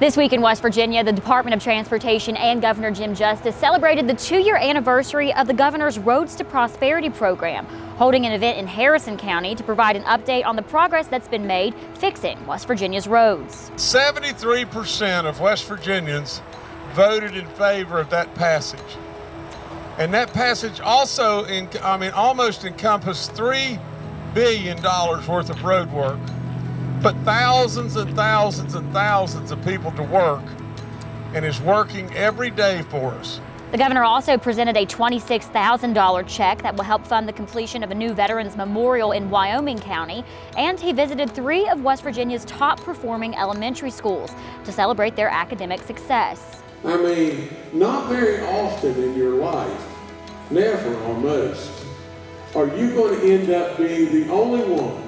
This week in West Virginia, the Department of Transportation and Governor Jim Justice celebrated the two-year anniversary of the governor's Roads to Prosperity program, holding an event in Harrison County to provide an update on the progress that's been made fixing West Virginia's roads. 73% of West Virginians voted in favor of that passage. And that passage also, in, I mean, almost encompassed $3 billion worth of road work put thousands and thousands and thousands of people to work and is working every day for us. The governor also presented a $26,000 check that will help fund the completion of a new Veterans Memorial in Wyoming County, and he visited three of West Virginia's top performing elementary schools to celebrate their academic success. I mean, not very often in your life, never almost, are you going to end up being the only one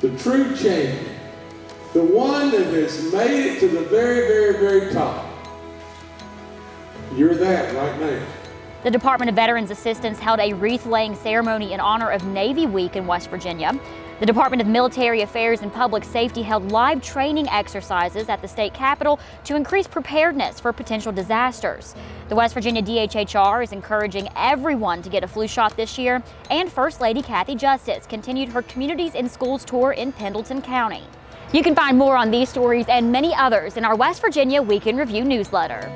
the true champion, the one that has made it to the very, very, very top. You're that right now. The Department of Veterans Assistance held a wreath-laying ceremony in honor of Navy Week in West Virginia. The Department of Military Affairs and Public Safety held live training exercises at the state capitol to increase preparedness for potential disasters. The West Virginia DHHR is encouraging everyone to get a flu shot this year, and First Lady Kathy Justice continued her Communities in Schools tour in Pendleton County. You can find more on these stories and many others in our West Virginia Week in Review newsletter.